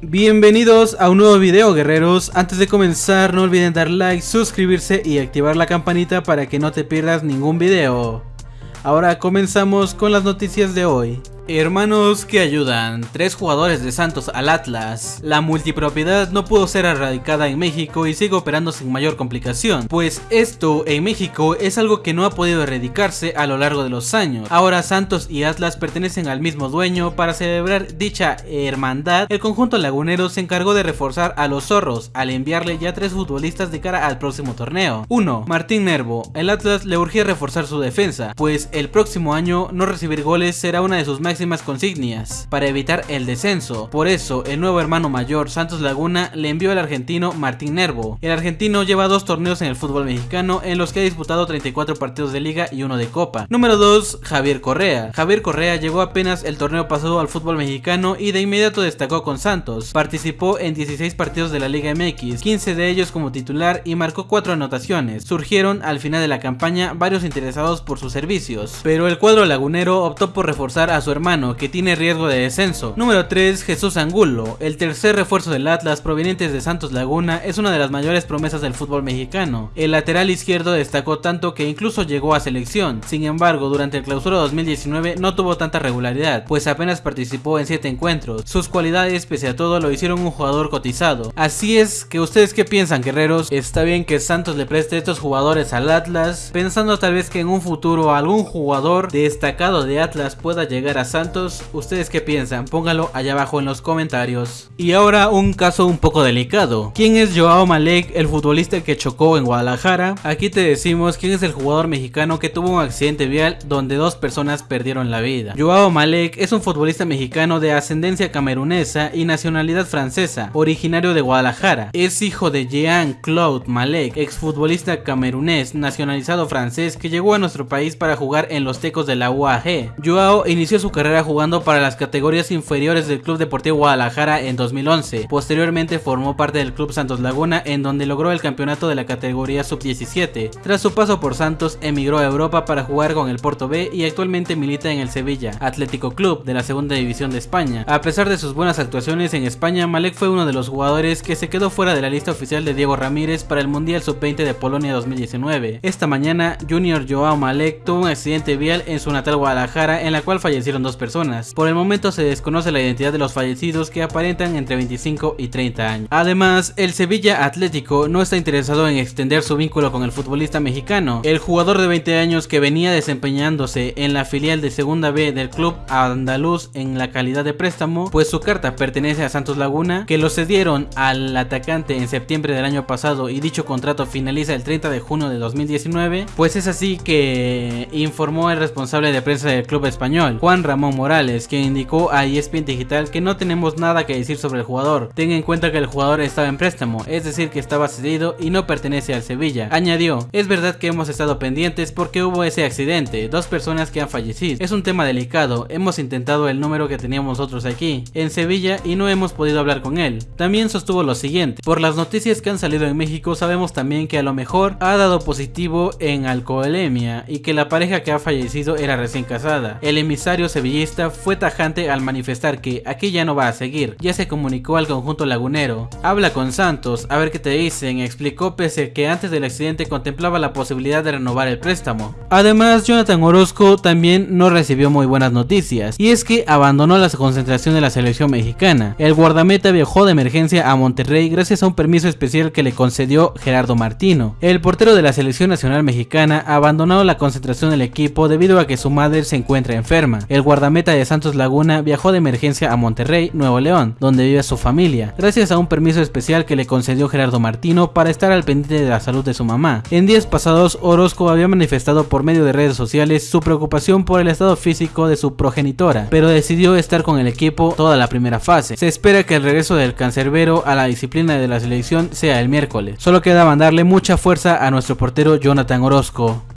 Bienvenidos a un nuevo video guerreros, antes de comenzar no olviden dar like, suscribirse y activar la campanita para que no te pierdas ningún video. Ahora comenzamos con las noticias de hoy. Hermanos que ayudan, tres jugadores de Santos al Atlas. La multipropiedad no pudo ser erradicada en México y sigue operando sin mayor complicación, pues esto en México es algo que no ha podido erradicarse a lo largo de los años. Ahora Santos y Atlas pertenecen al mismo dueño, para celebrar dicha hermandad, el conjunto lagunero se encargó de reforzar a los zorros al enviarle ya tres futbolistas de cara al próximo torneo. 1. Martín Nervo, el Atlas le urgía reforzar su defensa, pues el próximo año no recibir goles será una de sus máximas consignias para evitar el descenso. Por eso, el nuevo hermano mayor Santos Laguna le envió al argentino Martín Nervo. El argentino lleva dos torneos en el fútbol mexicano en los que ha disputado 34 partidos de liga y uno de copa. Número 2. Javier Correa. Javier Correa llegó apenas el torneo pasado al fútbol mexicano y de inmediato destacó con Santos. Participó en 16 partidos de la Liga MX, 15 de ellos como titular y marcó 4 anotaciones. Surgieron al final de la campaña varios interesados por sus servicios, pero el cuadro lagunero optó por reforzar a su hermano que tiene riesgo de descenso. Número 3. Jesús Angulo. El tercer refuerzo del Atlas proveniente de Santos Laguna es una de las mayores promesas del fútbol mexicano. El lateral izquierdo destacó tanto que incluso llegó a selección. Sin embargo, durante el clausura 2019 no tuvo tanta regularidad, pues apenas participó en 7 encuentros. Sus cualidades, pese a todo, lo hicieron un jugador cotizado. Así es que ustedes qué piensan, guerreros? ¿Está bien que Santos le preste estos jugadores al Atlas? Pensando tal vez que en un futuro algún jugador destacado de Atlas pueda llegar a Santos ¿ustedes qué piensan? Póngalo allá abajo en los comentarios. Y ahora un caso un poco delicado. ¿Quién es Joao Malek, el futbolista que chocó en Guadalajara? Aquí te decimos quién es el jugador mexicano que tuvo un accidente vial donde dos personas perdieron la vida. Joao Malek es un futbolista mexicano de ascendencia camerunesa y nacionalidad francesa, originario de Guadalajara. Es hijo de Jean-Claude Malek, exfutbolista camerunés nacionalizado francés que llegó a nuestro país para jugar en los Tecos de la UAG. Joao inició su carrera jugando para las categorías inferiores del Club Deportivo Guadalajara en 2011. Posteriormente formó parte del Club Santos Laguna en donde logró el campeonato de la categoría sub-17. Tras su paso por Santos emigró a Europa para jugar con el Porto B y actualmente milita en el Sevilla Atlético Club de la segunda división de España. A pesar de sus buenas actuaciones en España, Malek fue uno de los jugadores que se quedó fuera de la lista oficial de Diego Ramírez para el Mundial Sub-20 de Polonia 2019. Esta mañana, Junior Joao Malek tuvo un accidente vial en su natal Guadalajara en la cual fallecieron dos personas. Por el momento se desconoce la identidad de los fallecidos que aparentan entre 25 y 30 años. Además, el Sevilla Atlético no está interesado en extender su vínculo con el futbolista mexicano. El jugador de 20 años que venía desempeñándose en la filial de segunda B del club andaluz en la calidad de préstamo, pues su carta pertenece a Santos Laguna, que lo cedieron al atacante en septiembre del año pasado y dicho contrato finaliza el 30 de junio de 2019, pues es así que informó el responsable de prensa del club español, Juan Ramón Morales, quien indicó a ESPN Digital que no tenemos nada que decir sobre el jugador. Tenga en cuenta que el jugador estaba en préstamo, es decir que estaba cedido y no pertenece al Sevilla. Añadió, es verdad que hemos estado pendientes porque hubo ese accidente, dos personas que han fallecido. Es un tema delicado, hemos intentado el número que teníamos nosotros aquí, en Sevilla, y no hemos podido hablar con él. También sostuvo lo siguiente, por las noticias que han salido en México sabemos también que a lo mejor ha dado positivo en alcoholemia y que la pareja que ha fallecido era recién casada. El emisario sevillano fue tajante al manifestar que aquí ya no va a seguir, ya se comunicó al conjunto lagunero. Habla con Santos, a ver qué te dicen, explicó pese que antes del accidente contemplaba la posibilidad de renovar el préstamo. Además, Jonathan Orozco también no recibió muy buenas noticias, y es que abandonó la concentración de la selección mexicana. El guardameta viajó de emergencia a Monterrey gracias a un permiso especial que le concedió Gerardo Martino. El portero de la selección nacional mexicana abandonó la concentración del equipo debido a que su madre se encuentra enferma. El guardameta meta de Santos Laguna viajó de emergencia a Monterrey, Nuevo León, donde vive su familia, gracias a un permiso especial que le concedió Gerardo Martino para estar al pendiente de la salud de su mamá. En días pasados, Orozco había manifestado por medio de redes sociales su preocupación por el estado físico de su progenitora, pero decidió estar con el equipo toda la primera fase. Se espera que el regreso del cancerbero a la disciplina de la selección sea el miércoles. Solo queda mandarle mucha fuerza a nuestro portero Jonathan Orozco.